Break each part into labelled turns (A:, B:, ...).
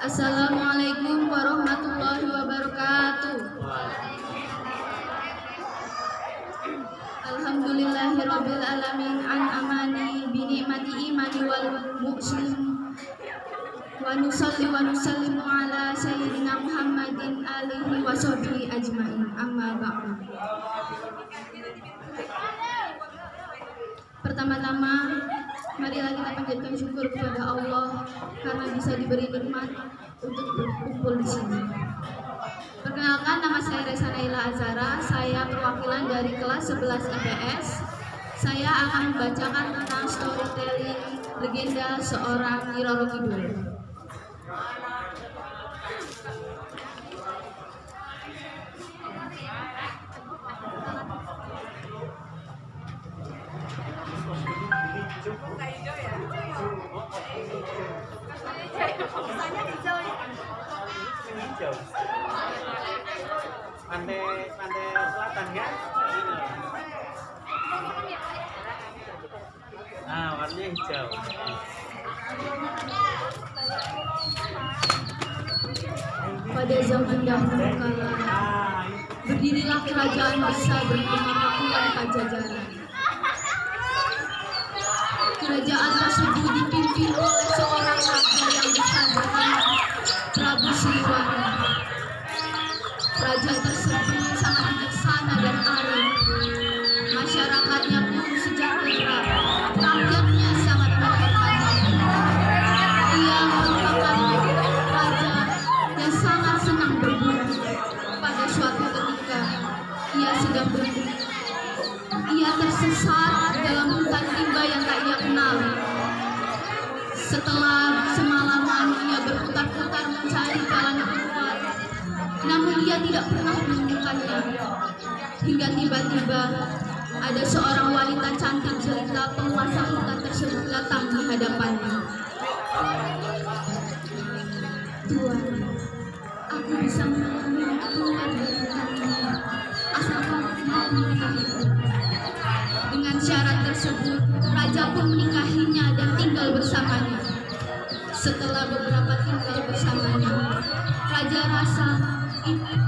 A: Assalamualaikum warahmatullahi wabarakatuh. Alhamdulillahirabbil alamin an'amani bi ni'mati imani wal muslim wa nusalli wa nusallimu ala sayyidina Muhammadin alihi wa sahbihi ajmain amma ba'du. Pertama-tama marilah kita panjatkan syukur kepada Allah karena bisa diberi nikmat untuk berkumpul di sini. Perkenalkan nama saya Resa Naila Azara, saya perwakilan dari kelas 11 IPS. Saya akan membacakan tentang storytelling legenda seorang Roro Kidul. Pada zaman dahulu kala,
B: ah
A: berdirilah kerajaan besar bernama Pakuan Pajajaran. Kerajaan tersebut dipimpin oleh seorang raja yang bernama Prabu Siliwangi. Raja tersebut sangat bijaksana dan arif. Masyarakatnya pun sejahtera. Rakyatnya sangat menghormatinya. Ia merupakan raja yang sangat senang berburu. Pada suatu ketika, ia sedang berburu. Yang tak ia kenal. Setelah semalaman ia berputar-putar mencari jalan keluar, namun ia tidak pernah menemukannya. Hingga tiba-tiba ada seorang wanita cantik jelita penguasa hutan tersebut datang di hadapannya.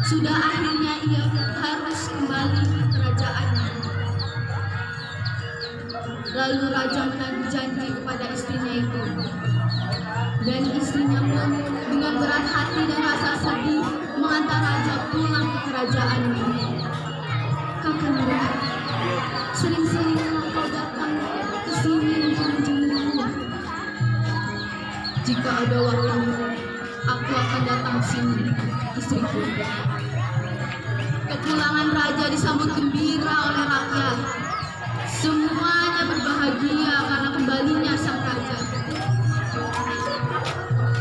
A: Sudah akhirnya ia harus kembali ke kerajaannya. Lalu raja menagih janji kepada istrinya itu. Dan istrinya pun dengan berat hati dan rasa sedih mengantar raja pulang ke kerajaannya. Kakanda, sering-seringlah kau datang ke sini untuk menjengukku. Jika ada waktu, aku akan datang sini, istriku. Kepulangan raja disambut gembira oleh rakyat. Semuanya berbahagia karena kembalinya sang raja.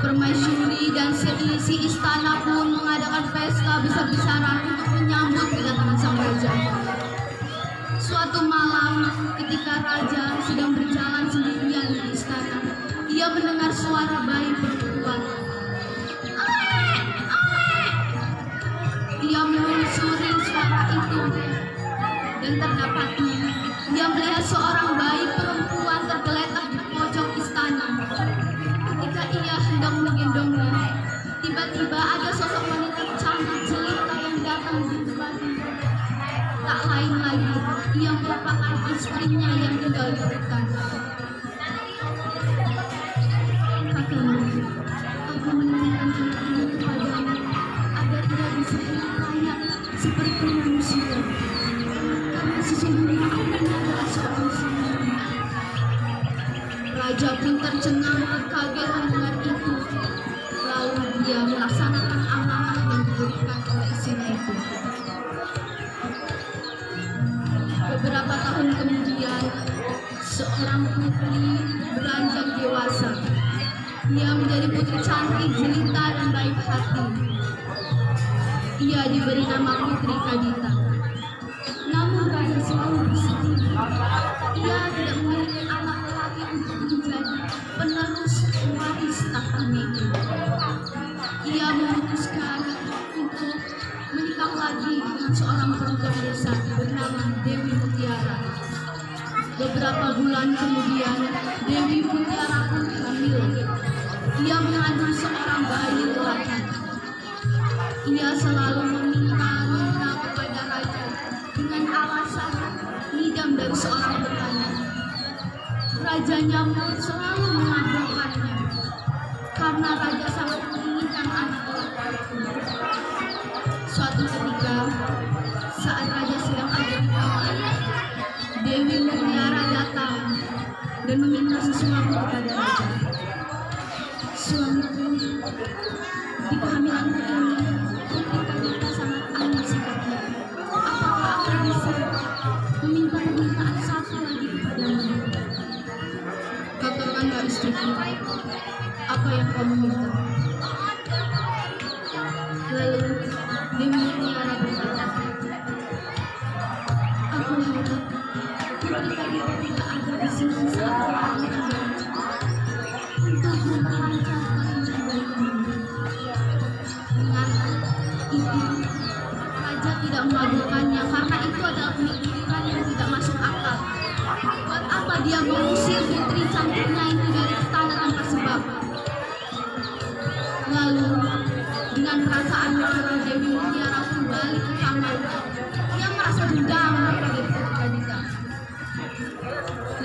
A: Permaisuri dan seisi istana pun mengadakan pesta besar-besaran untuk menyambut kedatangan sang raja. Suatu malam, ketika raja sedang berjalan sendirian di istana, ia mendengar suara bayi dan terdapatnya ia melihat seorang bayi perempuan tergeletak di pojok istana. Ketika ia hendak menggendongnya, tiba-tiba ada sosok wanita cantik jelita yang datang di depannya. Tak lain lagi, ia merupakan istrinya yang tinggal di hutan. Ia menjadi putri cantik, jelita, dan baik hati. Ia diberi nama Putri Kadita. Namun raja selalu bersedih. Ia tidak memiliki anak lelaki untuk menjadi penerus waris tahtanya itu. Ia memutuskan untuk menikah lagi dengan seorang perempuan desa bernama Dewi Mutiara. Beberapa bulan kemudian, Dewi Mutiara pun hamil. Ia mengandung seorang bayi lelaki. Ia selalu meminta-minta kepada raja dengan alasan ngidam dari seorang petani. Rajanya pun selalu mengabulkannya karena raja sangat menginginkan anak lelaki. Suatu ketika, saat raja sedang ada di Dewi Mutiara datang dan meminta sesuatu kepada Lalu tidak ada di. Dengan itu, tidak mengabulkannya karena itu adalah pemikiran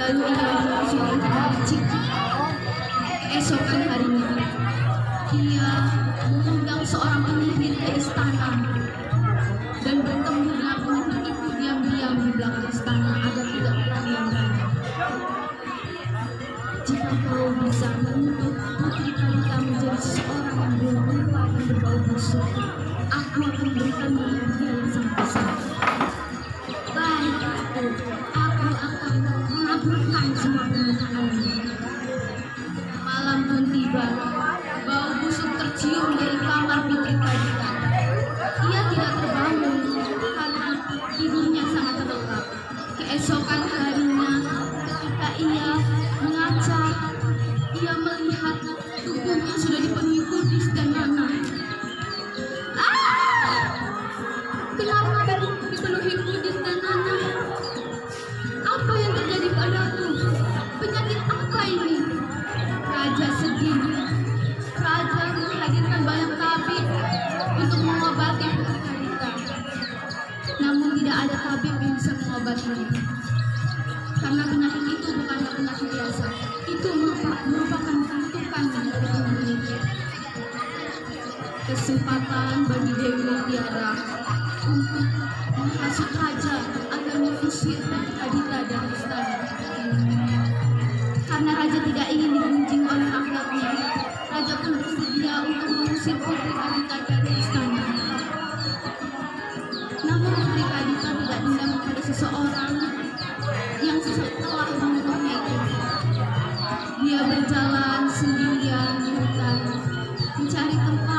A: Lalu ia menyusul kepada Ciki. Keesokan harinya, ia mengundang seorang penyihir ke istana dan bertemu dengan penyihir itu diam-diam di belakang istana agar tidak raja. Jika kau bisa menuntut Putri Kalita menjadi seseorang yang berrupa dan berbau busuk, aku akan berikanmu Keesokan Kesempatan bagi Dewi Mutiara untuk menghasut raja agar mengusir Kadita dari istana. Karena raja tidak ingin digunjing oleh rakyatnya, raja pun bersedia untuk mengusir Putri Kadita dari istana. Namun Putri Kadita tidak dendam kepada seseorang yang setelah membunuhnya itu. Dia berjalan sendirian di hutan, mencari tempat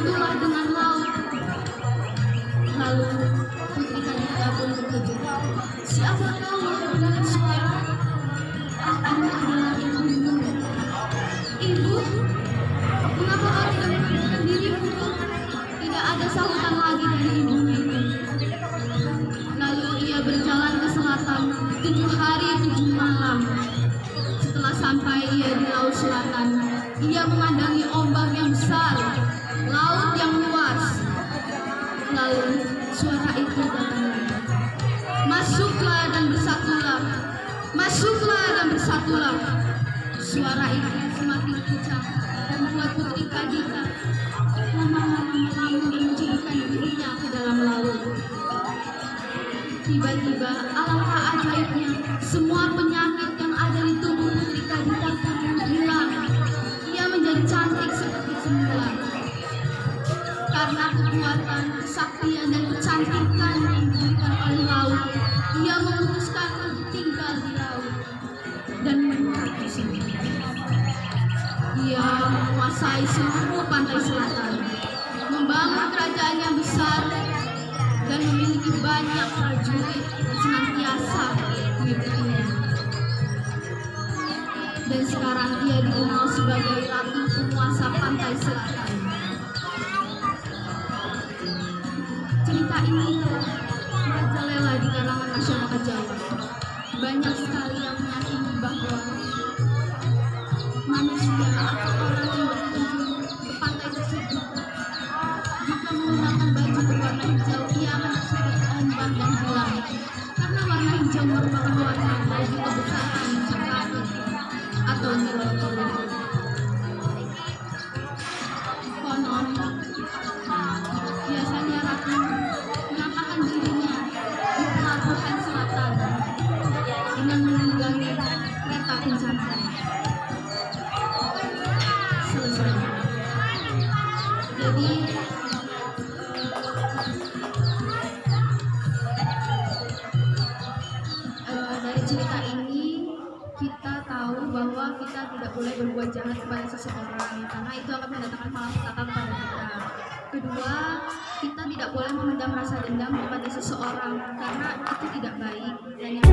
A: menyatulah dengan laut. Lalu Putri Kadita pun terkejut. Siapa yang mendengar suara? Aku adalah ibumu. Ibu, mengapa kau tidak menunjukkan dirimu? Tidak ada sahutan lagi dari ibunya itu. Lalu ia berjalan ke selatan tujuh hari tujuh malam. Setelah sampai ia di laut selatan, ia memandangi ombak yang besar, laut yang luas. Lalu suara itu datang lagi. Masuklah dan bersatulah. Masuklah dan bersatulah. Suara itu semakin kencang dan membuat Putri Kadita lama-lama dan menjadikan dirinya ke dalam laut. Tiba-tiba alangkah ajaibnya semua penyakit ia memutuskan untuk tinggal di laut dan menetap di sini. Ia menguasai seluruh pantai selatan, membangun kerajaan yang besar dan memiliki banyak prajurit yang senantiasa mengikutinya. Dan sekarang ia dikenal sebagai ratu penguasa pantai selatan. Jawa. Banyak sekali yang meyakini bahwa manusia atau orang yang berkunjung ke pantai tersebut. Jika menggunakan baju berwarna hijau ia akan terseret ombak dan hilang karena warna hijau merupakan warna baju kebesaran cakrawala atau nilai karena itu akan mendatangkan malapetaka kepada kita. Kedua, kita tidak boleh memendam rasa dendam kepada seseorang karena itu tidak baik. Dan yang